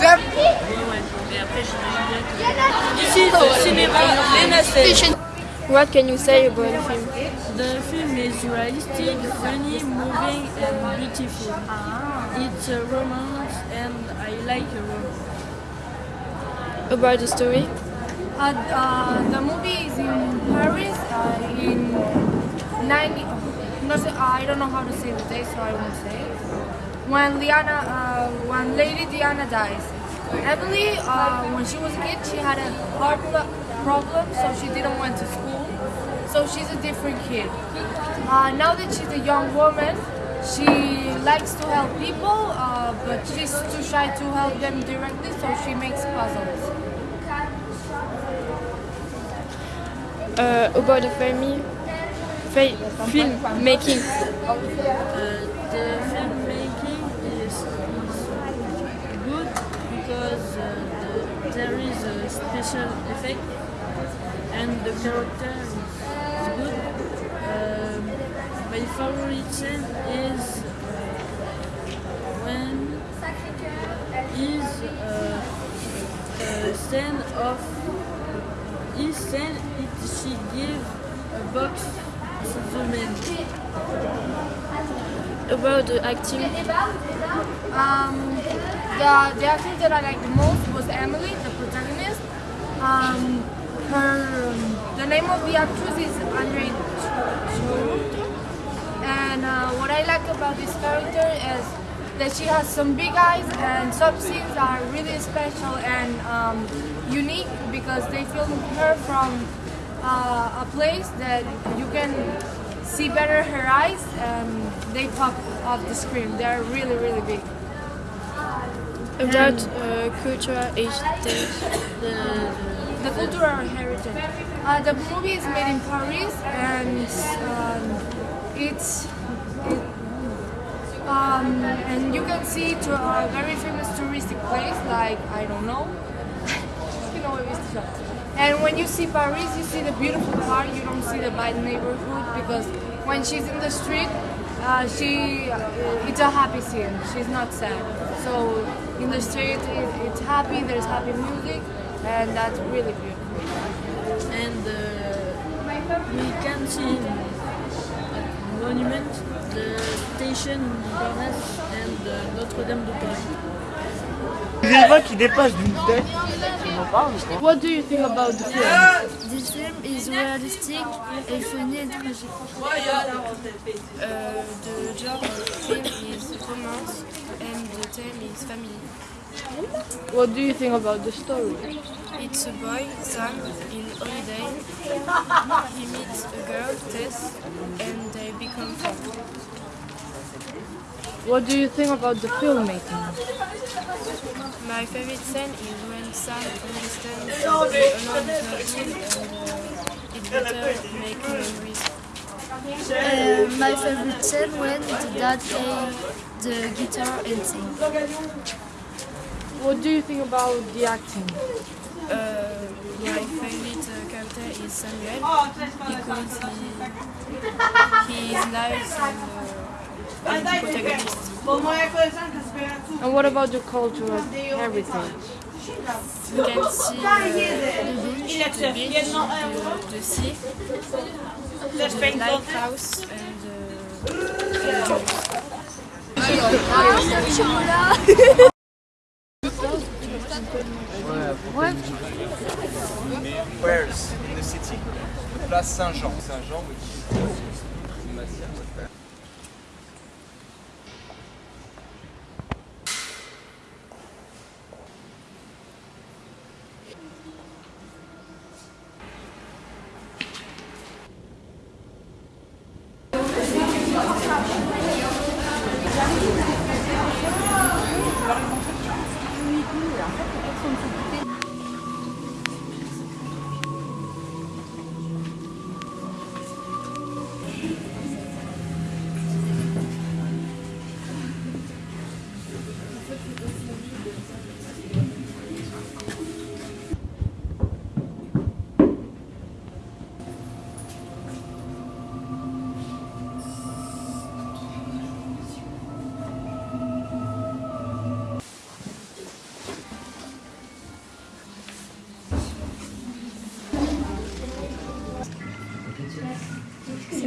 Zep. Mais après, j'imagine bien que... Ici, c'est le cinéma, les. What can you say about the film? The film is realistic, funny, moving, and beautiful. It's a romance, and I like a romance. About the story? Uh, uh, the movie is in Paris uh, in 90. No, I don't know how to say the date, so I won't say. It. When Liana, uh, when Lady Diana dies, Emily, uh, when she was a kid, she had a heart problem, so she didn't went to school. So she's a different kid. Uh, now that she's a young woman, she likes to help people, uh, but she's too shy to help them directly, so she makes puzzles. Uh, about the family? Fa- film making. Uh, filmmaking is, is good because uh, the, there is a special effect and the character is, is good. Um, my favorite scene is when is uh, a scene of his scene it she give a box to the man. About the acting? Um, the, the actress that I liked the most was Emily, the protagonist. Um, her, um, the name of the actress is Audrey. And uh, what I like about this character is that she has some big eyes and some scenes are really special and um, unique because they filmed her from uh, a place that you can see better her eyes and they pop off the screen. They're really, really big. About uh, cultural heritage? The, The cultural heritage. Uh, the movie is made in Paris and um, it's it, um, and you can see to a very famous touristic place like I don't know. you know. And when you see Paris, you see the beautiful part. You don't see the bad neighborhood because when she's in the street, uh, she uh, it's a happy scene. She's not sad. So in the street, it, it's happy. There's happy music, and that's really beautiful. and uh, we can see at monument the station Montparnasse and uh, Notre-Dame de Paris. Des éléments qui dépassent d'une tête. What do you think about the film? This film is realistic and funny and tragic. Uh, the genre of film is romance and the theme is family. What do you think about the story? It's a boy, Sam, in holiday. He meets a girl, Tess, and they become friends. What do you think about the filmmaking? My favorite scene is when Sam understands the unknown is not good and uh, it's better make memories. Uh, my favorite scene when the dad plays the guitar and sing. What do you think about the acting? Uh, my favorite uh, character is Samuel. Because he, he is nice and, uh, and protagonist. And what about the cultural heritage? You can see uh, the beach, the beach, the, the sea, the lighthouse and uh, and Jules. Where's? In the city? Place Saint-Jean. Saint-Jean, which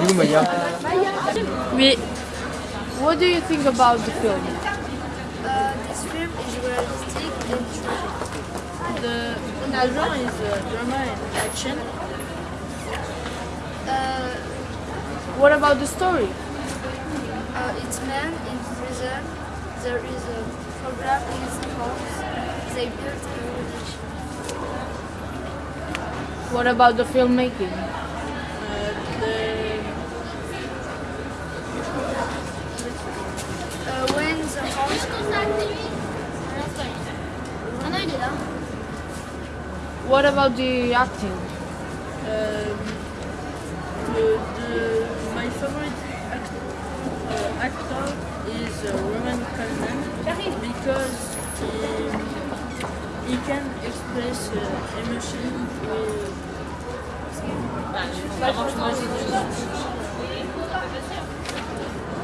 Salut Maya. Oui. What do you think about the film? Uh, this film is realistic and true. The, the genre is uh, drama and action. Uh, What about the story? uh, it's men in prison. There is a program in his house. They build a relation. What about the filmmaking? Uh, the, Uh, when the house What about the acting? um, the, the, my favorite act, uh, actor is uh, Roman Coleman because he, he can express uh, emotion with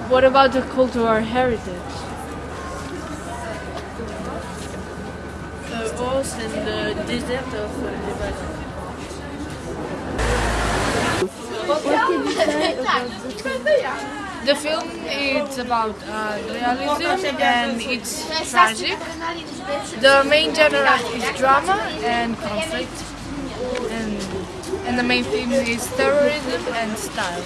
What about the cultural heritage? The horse and the desert of Lebanon. The film is about uh, realism and it's tragic. The main genre is drama and conflict, and and the main theme is terrorism and style.